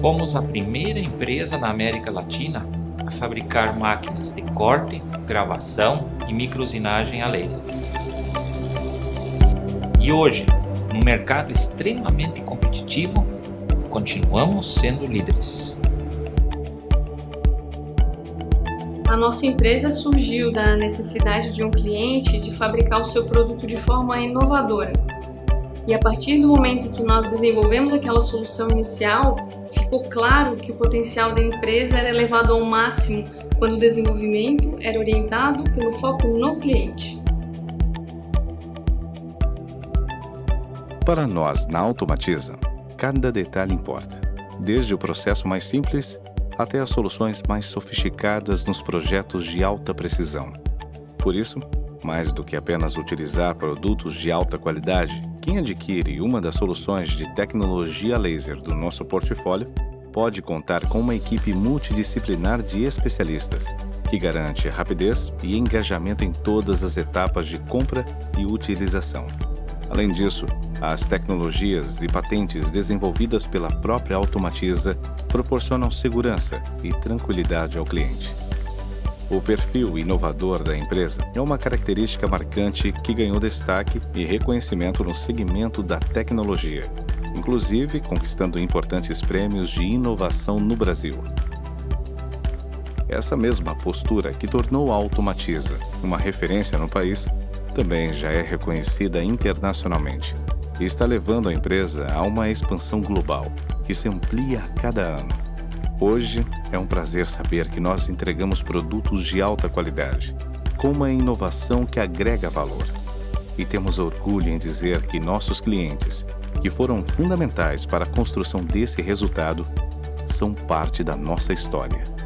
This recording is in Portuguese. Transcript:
Fomos a primeira empresa na América Latina a fabricar máquinas de corte, gravação e microusinagem a laser. E hoje, num mercado extremamente competitivo, continuamos sendo líderes. A nossa empresa surgiu da necessidade de um cliente de fabricar o seu produto de forma inovadora. E a partir do momento que nós desenvolvemos aquela solução inicial, ficou claro que o potencial da empresa era elevado ao máximo quando o desenvolvimento era orientado pelo foco no cliente. Para nós, na Automatiza, cada detalhe importa, desde o processo mais simples até as soluções mais sofisticadas nos projetos de alta precisão. Por isso, mais do que apenas utilizar produtos de alta qualidade, quem adquire uma das soluções de tecnologia laser do nosso portfólio pode contar com uma equipe multidisciplinar de especialistas, que garante rapidez e engajamento em todas as etapas de compra e utilização. Além disso, as tecnologias e patentes desenvolvidas pela própria Automatiza proporcionam segurança e tranquilidade ao cliente. O perfil inovador da empresa é uma característica marcante que ganhou destaque e reconhecimento no segmento da tecnologia, inclusive conquistando importantes prêmios de inovação no Brasil. Essa mesma postura que tornou a Automatiza uma referência no país também já é reconhecida internacionalmente e está levando a empresa a uma expansão global que se amplia a cada ano. Hoje é um prazer saber que nós entregamos produtos de alta qualidade, com uma inovação que agrega valor. E temos orgulho em dizer que nossos clientes, que foram fundamentais para a construção desse resultado, são parte da nossa história.